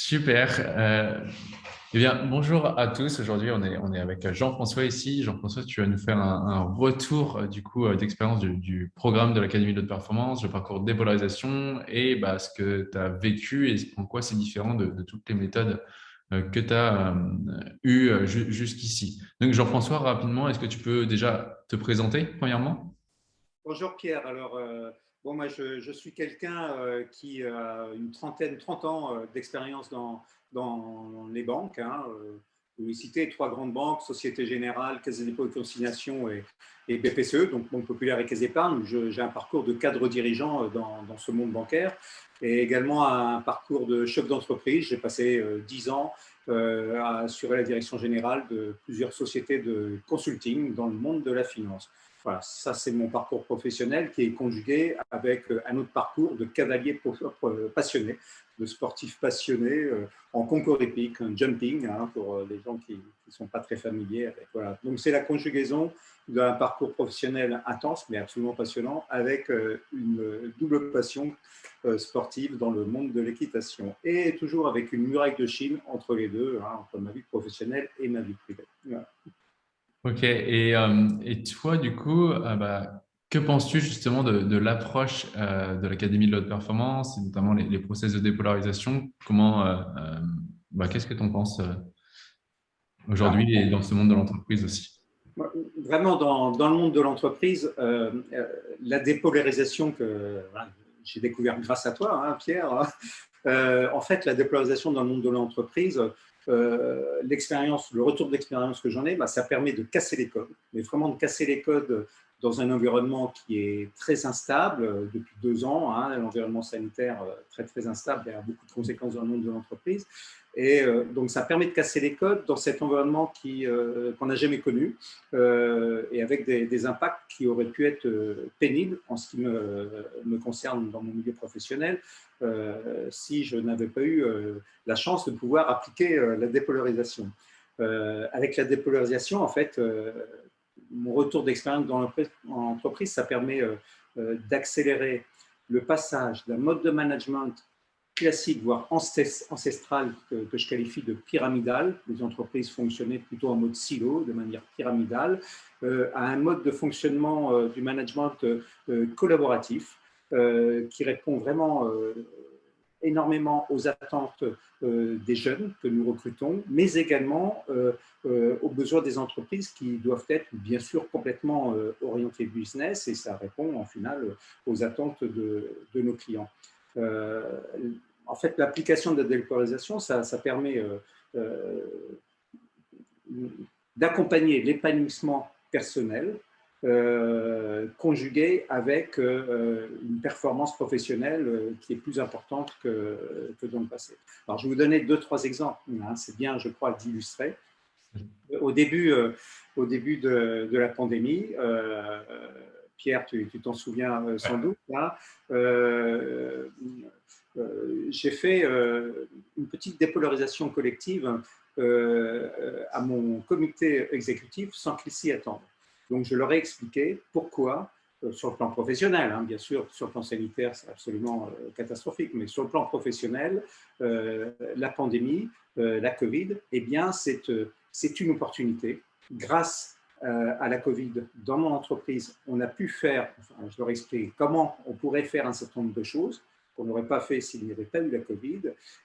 Super. Euh, eh bien, bonjour à tous. Aujourd'hui, on est, on est avec Jean-François ici. Jean-François, tu vas nous faire un, retour euh, du coup euh, d'expérience du, programme de l'Académie de performance, le parcours de dépolarisation et bah, ce que tu as vécu et en quoi c'est différent de, toutes les méthodes que tu as eues jusqu'ici. Donc, Jean-François, rapidement, est-ce que tu peux déjà te présenter premièrement? Bonjour Pierre. Alors, Moi, je, suis quelqu'un euh, qui a une trentaine, 30 ans euh, d'expérience dans, les banques. Hein, euh, vous trois grandes banques, Société Générale, Caisse des dépôts et consignation et, BPCE, donc Banque Populaire et Caisse d'épargne. J'ai un parcours de cadre dirigeant dans, dans, ce monde bancaire et également un parcours de chef d'entreprise. J'ai passé 10 ans à assurer la direction générale de plusieurs sociétés de consulting dans le monde de la finance. Voilà, ça c'est mon parcours professionnel qui est conjugué avec euh, un autre parcours de cavalier euh, passionné, de sportif passionné euh, en concours épique, un jumping, hein, pour les gens qui ne sont pas très familiers. Voilà. Donc c'est la conjugaison d'un parcours professionnel intense mais absolument passionnant avec une double passion sportive dans le monde de l'équitation et toujours avec une muraille de Chine entre les deux, hein, entre ma vie professionnelle et ma vie privée. Ok, et, euh, et, toi, du coup, euh, bah, que penses-tu justement de, l'approche euh, de l'Académie de l'haute performance, et notamment les, process de dépolarisation? Comment, bah, qu'est-ce que tu en penses aujourd'hui et dans ce monde de l'entreprise aussi? Vraiment, dans, dans, le monde de l'entreprise, la dépolarisation que j'ai découvert grâce à toi, hein, Pierre, hein, en fait, la dépolarisation dans le monde de l'entreprise, l'expérience, le retour d'expérience que j'en ai, bah, ça permet de casser les codes, mais vraiment de casser les codes dans un environnement qui est très instable euh, depuis deux ans, hein, l'environnement sanitaire euh, très très instable, a beaucoup de conséquences dans le monde de l'entreprise. Et donc ça permet de casser les codes dans cet environnement qu'on n'a jamais connu et avec des, impacts qui auraient pu être pénibles en ce qui me, me concerne dans mon milieu professionnel, si je n'avais pas eu la chance de pouvoir appliquer la dépolarisation. avec la dépolarisation, en fait, mon retour d'expérience dans l'entreprise, ça permet euh, euh, d'accélérer le passage d'un mode de management classique, voire ancestral, que, je qualifie de pyramidal, les entreprises fonctionnaient plutôt en mode silo, de manière pyramidale, euh, à un mode de fonctionnement du management collaboratif, qui répond vraiment énormément aux attentes euh, des jeunes que nous recrutons, mais également euh, euh, aux besoins des entreprises qui doivent être bien sûr complètement orientées business et ça répond en final aux attentes de, nos clients. en fait, l'application de la délocalisation, ça, ça permet d'accompagner l'épanouissement personnel euh, conjugué avec euh, une performance professionnelle euh, qui est plus importante que, que, dans le passé. Alors, je vais vous donner deux, trois exemples. Hein, c'est bien, je crois, d'illustrer. Au début, au début de, de la pandémie, Pierre, tu t'en souviens sans doute, hein, j'ai fait une petite dépolarisation collective à mon comité exécutif sans qu'il s'y attende. Donc, je leur ai expliqué pourquoi, euh, sur le plan professionnel, hein, bien sûr, sur le plan sanitaire, c'est absolument euh, catastrophique, mais sur le plan professionnel, euh, la pandémie, la Covid, eh bien, c'est une opportunité. Grâce à la Covid, dans mon entreprise, on a pu faire, je leur ai expliqué comment on pourrait faire un certain nombre de choses qu'on n'aurait pas fait s'il n'y avait pas eu la Covid.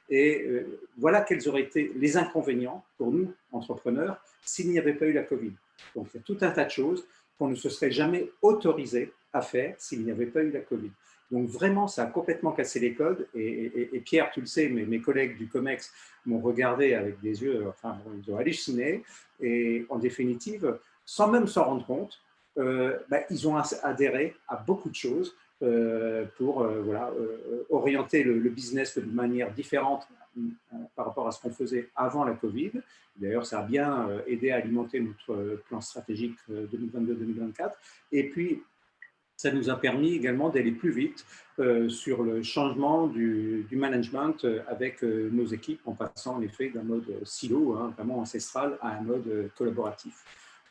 Et voilà quels auraient été les inconvénients pour nous, entrepreneurs, s'il n'y avait pas eu la Covid. Donc, il y a tout un tas de choses qu'on ne se serait jamais autorisé à faire s'il n'y avait pas eu la Covid. Donc, vraiment, ça a complètement cassé les codes. Et, Pierre, tu le sais, mes, mes collègues du COMEX m'ont regardé avec des yeux, enfin, ils ont halluciné. Et en définitive, sans même s'en rendre compte, euh, bah, ils ont adhéré à beaucoup de choses euh, pour euh, voilà, orienter le, le, business de manière différente par rapport à ce qu'on faisait avant la Covid. D'ailleurs, ça a bien euh, aidé à alimenter notre euh, plan stratégique 2022-2024. Euh, Et puis, ça nous a permis également d'aller plus vite sur le changement du, management avec nos équipes en passant en effet d'un mode silo, hein, vraiment ancestral, à un mode collaboratif.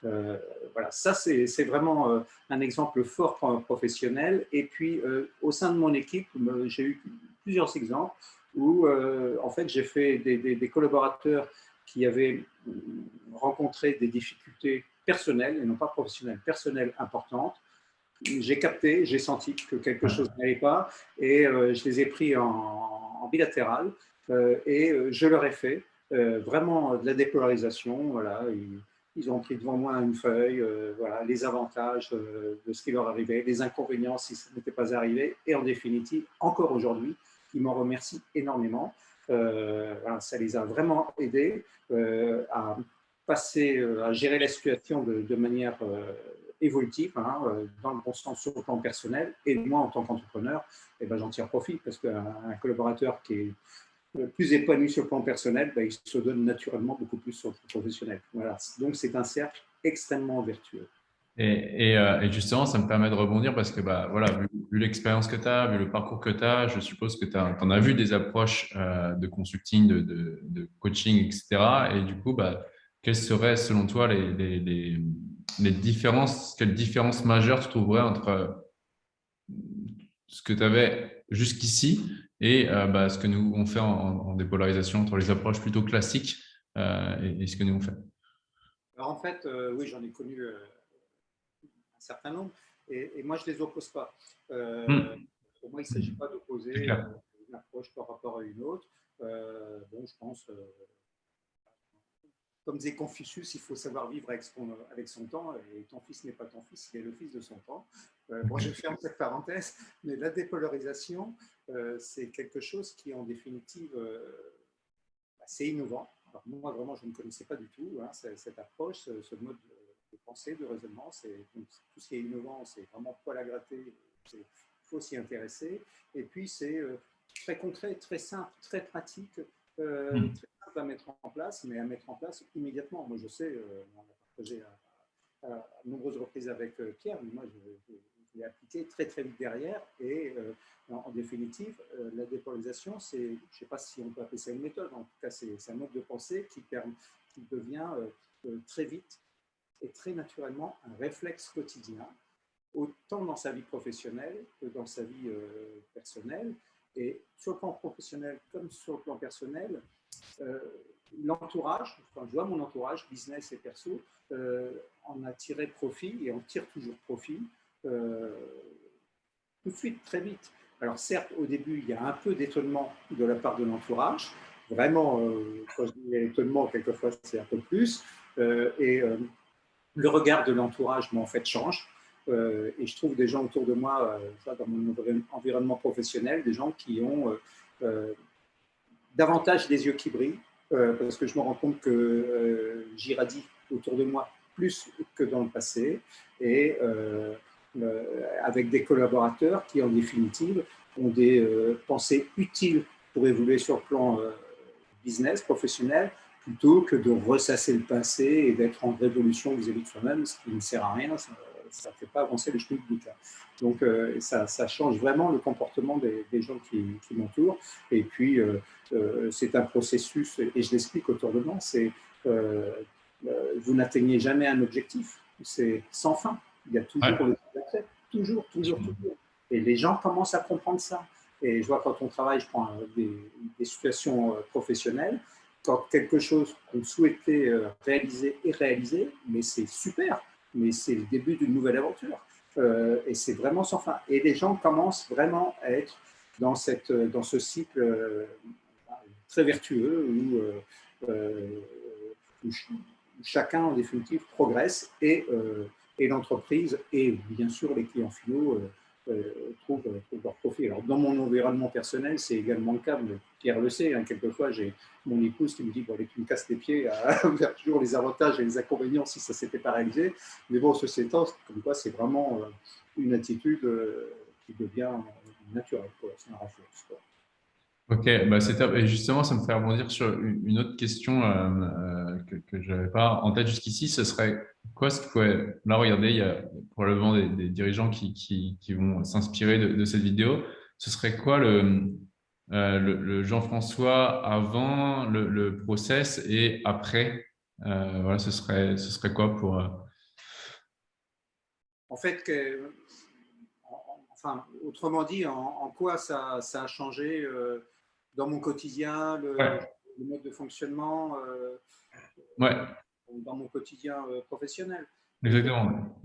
voilà, ça c'est vraiment un exemple fort professionnel. Et puis au sein de mon équipe, j'ai eu plusieurs exemples où en fait j'ai fait des, des, collaborateurs qui avaient rencontré des difficultés personnelles et non pas professionnelles, personnelles importantes. J'ai capté, j'ai senti que quelque chose n'allait pas et je les ai pris en, en bilatéral et je leur ai fait vraiment de la dépolarisation. Voilà, ils ont pris devant moi une feuille, euh, voilà, les avantages euh, de ce qui leur arrivait, les inconvénients si ça n'était pas arrivé, et en définitive, encore aujourd'hui, ils m'en remercient énormément. Euh, ça les a vraiment aidés à passer, à gérer la situation de, manière évolutive, hein, dans le bon sens sur le plan personnel. Et moi, en tant qu'entrepreneur, eh ben, j'en tire profit parce qu'un collaborateur qui est plus épanoui sur le plan personnel, ben, il se donne naturellement beaucoup plus sur le plan professionnel. Voilà. Donc, c'est un cercle extrêmement vertueux. Et, euh, et, justement, ça me permet de rebondir parce que, bah, voilà, vu, l'expérience que tu as, vu le parcours que tu as, je suppose que tu en as vu des approches euh, de consulting, de, coaching, etc. Et du coup, bah, quelles seraient, selon toi, les, les, les, différences, quelles différences majeures tu trouverais entre ce que tu avais jusqu'ici et euh, bah, ce que nous on fait en, dépolarisation entre les approches plutôt classiques euh, et, ce que nous on fait? Alors en fait, euh, oui, j'en ai connu certain nombre et, moi je ne les oppose pas. Hmm. Pour moi, il ne s'agit pas d'opposer une approche par rapport à une autre. bon, je pense comme disait Confucius, il faut savoir vivre avec son, avec son temps, et ton fils n'est pas ton fils, il est le fils de son temps. Euh, bon, je ferme cette parenthèse, mais la dépolarisation, euh, c'est quelque chose qui, en définitive, euh, c'est innovant. Alors, moi, vraiment, je ne connaissais pas du tout hein, cette approche, ce, mode de pensée, de raisonnement. tout ce qui est innovant, c'est vraiment poil à gratter, il faut s'y intéresser. Et puis, c'est très concret, très simple, très pratique, mmh. très à mettre en place, mais à mettre en place immédiatement. Moi, je sais, euh, on a partagé à, à, nombreuses reprises avec euh, Pierre, mais moi, je, l'ai appliqué très, très vite derrière. Et euh, en, définitive, la dépolarisation, c'est, je ne sais pas si on peut appeler ça une méthode, en tout cas, c'est, un mode de pensée qui, permet, qui devient très vite et très naturellement un réflexe quotidien, autant dans sa vie professionnelle que dans sa vie personnelle. Et sur le plan professionnel comme sur le plan personnel, euh, l'entourage, enfin, je vois mon entourage, business et perso, euh, en a tiré profit et en tire toujours profit euh, tout de suite, très vite. Alors certes, au début, il y a un peu d'étonnement de la part de l'entourage. Vraiment, quand je dis étonnement, quelquefois, c'est un peu plus. et le regard de l'entourage, en fait, change. et je trouve des gens autour de moi, dans mon environnement professionnel, des gens qui ont davantage les yeux qui brillent, euh, parce que je me rends compte que euh, j'irradie autour de moi plus que dans le passé, et euh, avec des collaborateurs qui, en définitive, ont des pensées utiles pour évoluer sur le plan business, professionnel, plutôt que de ressasser le passé et d'être en révolution vis-à-vis de soi-même, ce qui ne sert à rien, ça ne fait pas avancer le schmilblick. Donc, euh, ça, ça, change vraiment le comportement des, gens qui, m'entourent. Et puis, euh, euh, c'est un processus, et je l'explique autour de moi, c'est vous n'atteignez jamais un objectif, c'est sans fin. Il y a toujours ouais. toujours, toujours, toujours. Et les gens commencent à comprendre ça. Et je vois quand on travaille, je prends des, des situations professionnelles, quand quelque chose qu'on souhaitait réaliser est réalisé, mais c'est super mais c'est le début d'une nouvelle aventure. Euh, et c'est vraiment sans fin. Et les gens commencent vraiment à être dans, cette, dans ce cycle euh, très vertueux où, euh, chacun, en définitive, progresse et, et l'entreprise et bien sûr les clients finaux euh, trouvent, leur profit. Alors, dans mon environnement personnel, c'est également le cas, mais Pierre le sait, hein, quelquefois j'ai mon épouse qui me dit tu me casses les pieds à faire toujours les avantages et les inconvénients si ça s'était pas réalisé. Mais bon, ceci étant, comme quoi, c'est vraiment euh, une attitude euh, qui devient naturelle, c'est un réflexe. Ok, bah c'est Et justement, ça me fait rebondir sur une autre question euh, euh, que, je n'avais pas en tête jusqu'ici. Ce serait quoi Là, regardez, il y a probablement des, dirigeants qui, qui, vont s'inspirer de, cette vidéo. Ce serait quoi le, euh, le, Jean-François avant le, le, process et après? Voilà, ce serait, ce serait quoi pour. En fait, que, enfin, autrement dit, en, quoi ça, ça a changé dans mon quotidien, le, mode de fonctionnement, ouais. Dans mon quotidien professionnel. Exactement.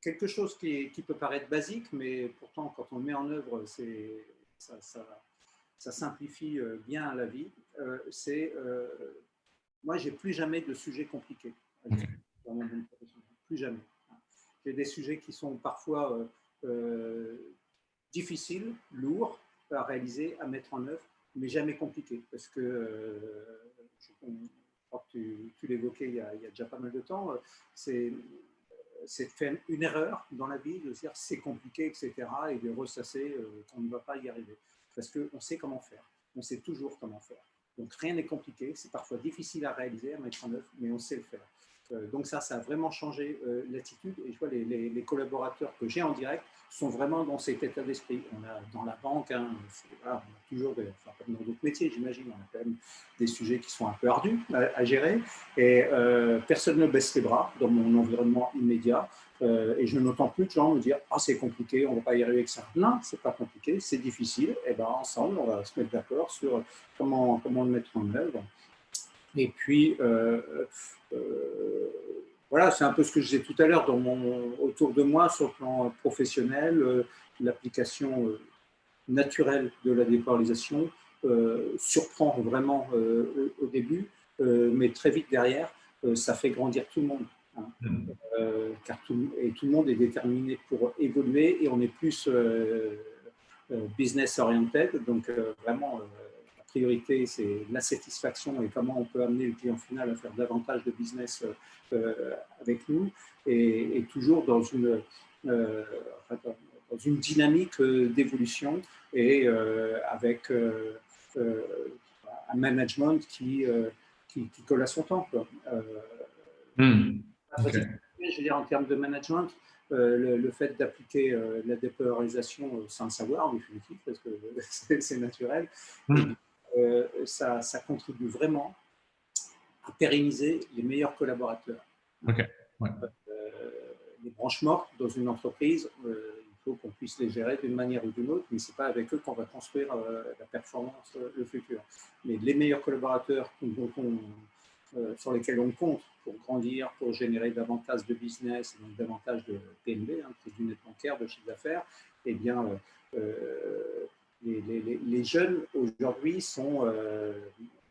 Quelque chose qui, qui, peut paraître basique, mais pourtant, quand on le met en œuvre, ça, ça, ça, simplifie bien la vie. C'est moi, j'ai plus jamais de sujets compliqués dans mon professionnel. Plus jamais. J'ai des sujets qui sont parfois euh, euh, difficiles, lourds à réaliser, à mettre en œuvre, mais jamais compliqués. Parce que, euh, tu, l'évoquais il, y a déjà pas mal de temps, c'est de faire une erreur dans la vie, de se dire c'est compliqué, etc., et de ressasser qu'on ne va pas y arriver. Parce qu'on sait comment faire, on sait toujours comment faire. Donc rien n'est compliqué, c'est parfois difficile à réaliser, à mettre en œuvre, mais on sait le faire. Euh, donc ça, ça a vraiment changé euh, l'attitude. Et je vois les, collaborateurs que j'ai en direct sont vraiment dans cet état d'esprit. On a dans la banque, hein, on a toujours, des, enfin, comme dans d'autres métiers, j'imagine, on a quand même des sujets qui sont un peu ardus à, gérer. Et euh, personne ne baisse les bras dans mon environnement immédiat. et je n'entends plus de gens me dire ah c'est compliqué, on ne va pas y arriver avec ça. Non, c'est pas compliqué, c'est difficile. Et ben ensemble, on va se mettre d'accord sur comment comment le mettre en œuvre. Et puis, euh, euh, voilà, c'est un peu ce que je disais tout à l'heure autour de moi sur le plan professionnel, euh, l'application naturelle de la dépolarisation surprend vraiment au début, mais très vite derrière, ça fait grandir tout le monde. Hein. Mm. car tout, et tout le monde est déterminé pour évoluer et on est plus business oriented, donc vraiment priorité, c'est la satisfaction et comment on peut amener le client final à faire davantage de business euh, avec nous, et, toujours dans une, euh, dans une dynamique euh, d'évolution et avec un management qui, qui, colle à son temps. Hmm. Je veux dire, en termes de management, le, fait d'appliquer la dépolarisation sans le savoir, en définitive, parce que c'est naturel, hmm. Euh, ça, contribue vraiment à pérenniser les meilleurs collaborateurs. Euh, les branches mortes dans une entreprise, euh, il faut qu'on puisse les gérer d'une manière ou d'une autre, mais ce n'est pas avec eux qu'on va construire la performance, le futur. Mais les meilleurs collaborateurs sur lesquels on compte pour grandir, pour générer davantage de business, donc davantage de PNB, hein, du net bancaire, de chiffre d'affaires, eh bien, les, jeunes aujourd'hui sont, euh,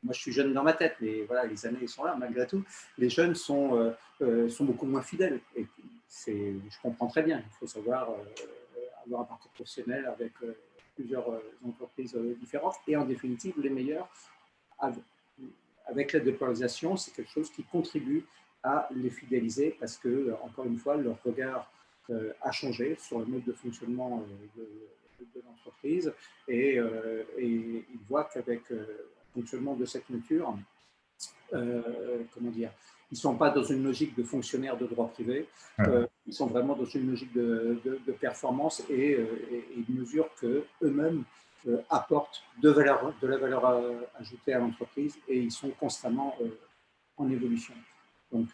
moi je suis jeune dans ma tête, mais voilà, les années sont là malgré tout, les jeunes sont, euh, euh, sont beaucoup moins fidèles. Je comprends très bien, il faut savoir avoir un parcours professionnel avec plusieurs entreprises différentes et en définitive les meilleurs. Avec la dépolarisation, c'est quelque chose qui contribue à les fidéliser parce que, encore une fois, leur regard a changé sur le mode de fonctionnement de l'entreprise et, euh, et, ils voient qu'avec euh, le fonctionnement de cette nature, euh, comment dire, ils ne sont pas dans une logique de fonctionnaire de droit privé, ils sont vraiment dans une logique de, de, performance et, et, ils mesurent qu'eux-mêmes apportent de, valeur, de la valeur ajoutée à l'entreprise et ils sont constamment en évolution. Donc,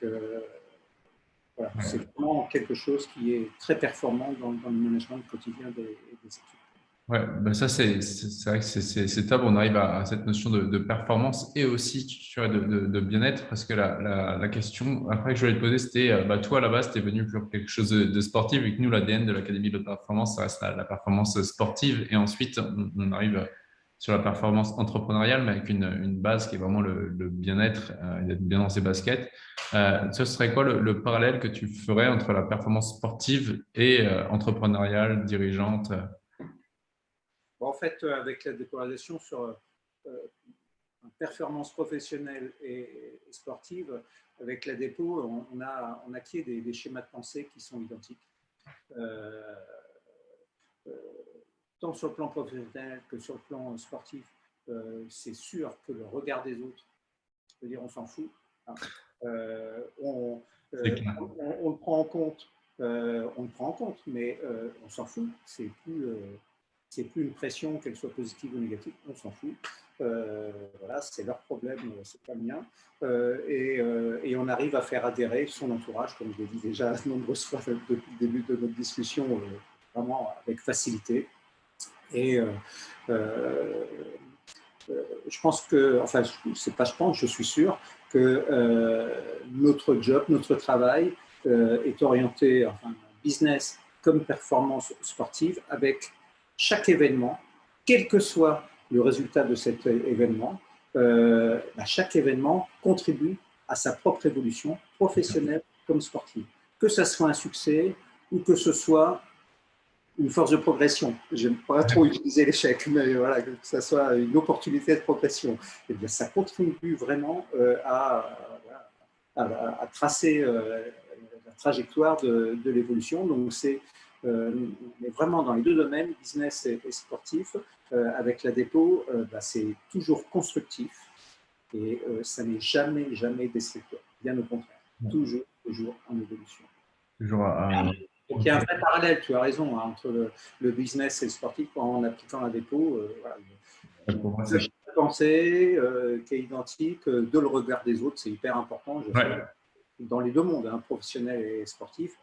c'est vraiment quelque chose qui est très performant dans, le management quotidien des, des équipes. Ben ça c'est vrai que c'est top. On arrive à, cette notion de, performance et aussi de, de, bien-être parce que la, la, question après que je voulais te poser, c'était euh, bah, toi à la base, tu es venu pour quelque chose de, sportif et que nous, l'ADN de l'Académie de performance, ça reste la, performance sportive et ensuite on, arrive sur la performance entrepreneuriale, mais avec une, base qui est vraiment le, bien-être, euh, d'être bien dans ses baskets. Euh, ce serait quoi le, parallèle que tu ferais entre la performance sportive et entrepreneuriale, dirigeante en fait, euh, avec la dépolarisation sur euh, euh, performance professionnelle et, sportive, avec la dépôt, on, a, on acquiert des, des, schémas de pensée qui sont identiques. Tant sur le plan professionnel que sur le plan sportif, c'est sûr que le regard des autres, cest dire on s'en fout. Hein. on, le prend en compte, on le prend en compte, mais on s'en fout. C'est plus c'est plus une pression, qu'elle soit positive ou négative, on s'en fout. Euh, voilà, c'est leur problème, c'est pas le mien. Euh, et, euh, et, on arrive à faire adhérer son entourage, comme je l'ai dit déjà nombreuses fois depuis le début de notre discussion, vraiment avec facilité. Et je pense que, enfin, c'est pas je pense, je suis sûr que notre job, notre travail est orienté, enfin, business comme performance sportive, avec chaque événement, quel que soit le résultat de cet événement, euh, bah, chaque événement contribue à sa propre évolution professionnelle comme sportive. Que ce soit un succès ou que ce soit une force de progression. Je n'aime pas trop utiliser l'échec, mais voilà, que ce soit une opportunité de progression. Et eh bien, ça contribue vraiment euh, à, à, tracer euh, la trajectoire de, de l'évolution. Donc, c'est mais vraiment dans les deux domaines, business et, sportif, euh, avec la dépôt, euh, bah, c'est toujours constructif et euh, ça n'est jamais, jamais destructeur. Bien au contraire, toujours, toujours en évolution. Toujours Donc, il y a un vrai parallèle, tu as raison, hein, entre le, business et le sportif en appliquant la dépôt. voilà, le pensée qui est identique, de le regard des autres, c'est hyper important. Je dans les deux mondes, hein, professionnel et sportif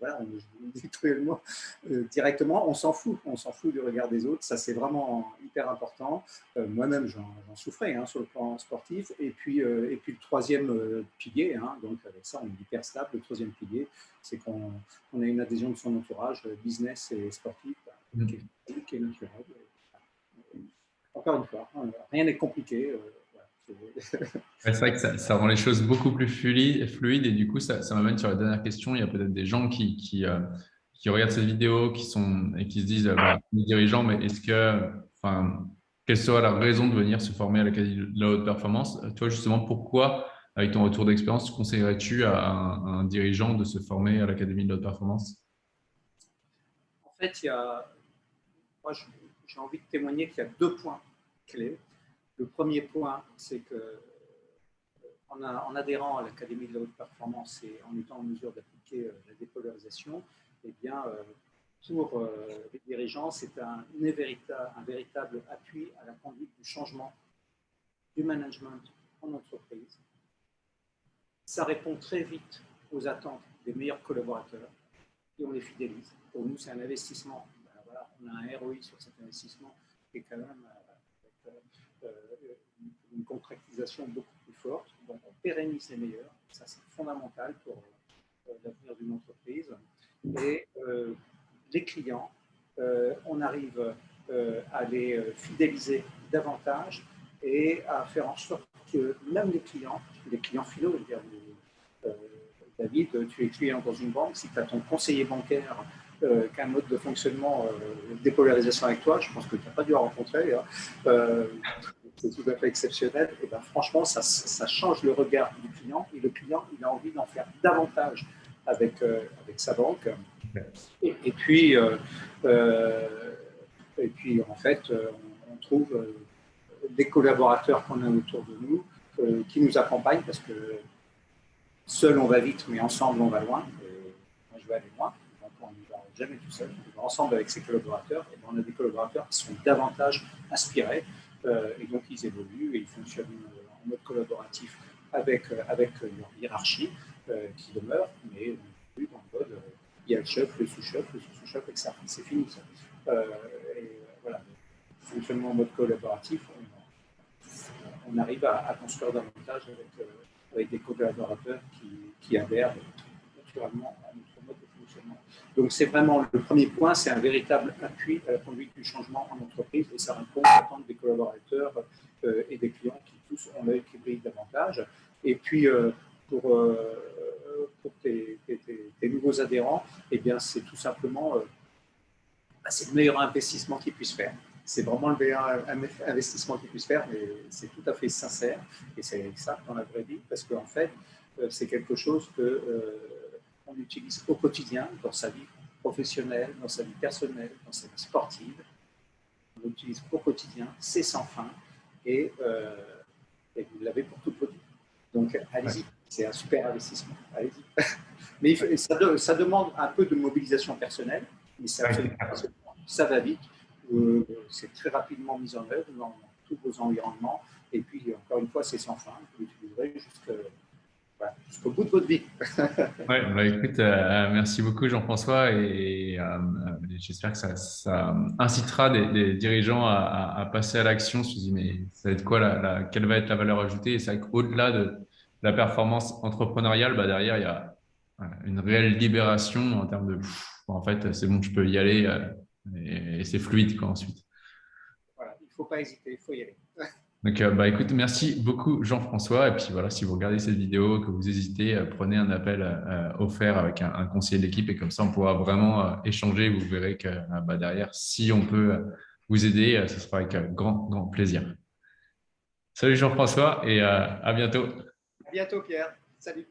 voilà, on, euh, directement, on s'en fout, on s'en fout du regard des autres, ça c'est vraiment hyper important. Euh, moi-même, j'en souffrais hein, sur le plan sportif. Et puis, euh, et puis le troisième pilier, hein, donc avec ça, on est hyper stable. Le troisième pilier, c'est qu'on a une adhésion de son entourage, business et sportif, bah, qui, est, qui, est, naturelle. Encore une fois, hein, rien n'est compliqué. C'est vrai que ça, rend les choses beaucoup plus fluides et du coup, ça, m'amène sur la dernière question. Il y a peut-être des gens qui, qui, euh, regardent cette vidéo qui sont, et qui se disent, bah, les dirigeants, mais est-ce que, enfin, quelle serait la raison de venir se former à l'Académie de la haute performance? Toi, justement, pourquoi, avec ton retour d'expérience, conseillerais-tu à, un, dirigeant de se former à l'Académie de la haute performance? En fait, il y a, moi, j'ai envie de témoigner qu'il y a deux points clés. Le premier point, c'est que euh, en, adhérant à l'Académie de la haute performance et en étant en mesure d'appliquer euh, la dépolarisation, eh bien, euh, pour les dirigeants, c'est un, véritable appui à la conduite du changement du management en entreprise. Ça répond très vite aux attentes des meilleurs collaborateurs et on les fidélise. Pour nous, c'est un investissement. Ben on a un ROI sur cet investissement qui est quand même une contractisation beaucoup plus forte. Donc, on pérennise les meilleurs. Ça, c'est fondamental pour euh, l'avenir d'une entreprise. Et euh, les clients, on arrive à les fidéliser davantage et à faire en sorte que même les clients, les clients finaux, dire, David, tu es client dans une banque, si tu as ton conseiller bancaire euh, qu'un mode de fonctionnement euh, dépolarisation avec toi, je pense que tu n'as pas dû rencontrer, hein. euh, c'est tout à fait exceptionnel, et ben, franchement, ça, change le regard du client et le client, a envie d'en faire davantage avec, avec sa banque. Et, puis, et puis, en fait, on, trouve des collaborateurs qu'on a autour de nous qui nous accompagnent parce que seul on va vite, mais ensemble on va loin. Moi, je vais aller loin jamais tout seul, ensemble avec ses collaborateurs, et on a des collaborateurs qui sont davantage inspirés, euh, et donc ils évoluent et ils fonctionnent en mode collaboratif avec, euh, avec leur hiérarchie euh, qui demeure, mais en mode, il y a le chef, le sous-chef, le sous-chef, etc. C'est fini ça. et voilà, fonctionnement en mode collaboratif, on, arrive à, construire davantage avec, des collaborateurs qui, adhèrent naturellement à notre donc, c'est vraiment le premier point, c'est un véritable appui à la conduite du changement en entreprise et ça répond aux attentes des collaborateurs euh, et des clients qui tous ont l'œil qui brille davantage. Et puis, euh, pour, euh, pour tes, nouveaux adhérents, eh bien, c'est tout simplement bah, c'est le meilleur investissement qu'ils puissent faire. C'est vraiment le meilleur investissement qu'ils puissent faire, mais c'est tout à fait sincère et c'est ça dans la vraie vie parce qu'en fait, c'est quelque chose que on utilise au quotidien dans sa vie professionnelle, dans sa vie personnelle, dans sa vie sportive. On l'utilise au quotidien, c'est sans fin et, euh, vous l'avez pour votre vie. Donc allez-y, c'est un super investissement. Allez-y. Mais ça, demande un peu de mobilisation personnelle, mais ça, ça va vite. Euh, c'est très rapidement mis en œuvre dans tous vos environnements. Et puis, encore une fois, c'est sans fin. Vous l'utiliserez jusqu'à jusqu'au bout de votre vie. ouais, bah, écoute, euh, merci beaucoup Jean-François et euh, j'espère que ça, incitera des, dirigeants à, passer à l'action. Je me dis, mais ça va être quoi, la, quelle va être la valeur ajoutée? Et c'est vrai qu'au-delà de la performance entrepreneuriale, bah, derrière, il y a une réelle libération en termes de, en fait, c'est bon, je peux y aller et, c'est fluide quoi, ensuite. Voilà, il ne faut pas hésiter, il faut y aller. Donc, euh, bah, écoute, merci beaucoup Jean-François. Et puis voilà, si vous regardez cette vidéo, que vous hésitez, euh, prenez un appel euh, offert avec un, conseiller d'équipe et comme ça, on pourra vraiment échanger. Vous verrez que bah, derrière, si on peut vous aider, ce sera avec grand, grand plaisir. Salut Jean-François et à bientôt. À bientôt Pierre. Salut.